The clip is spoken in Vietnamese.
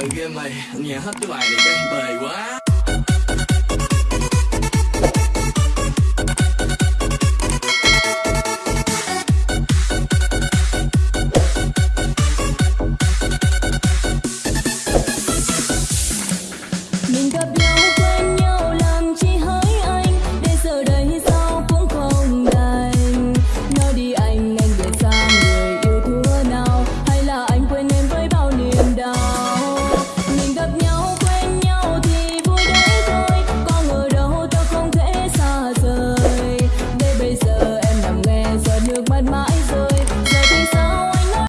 từ game này Nhà hết cái bài này đây bề quá. Minka bir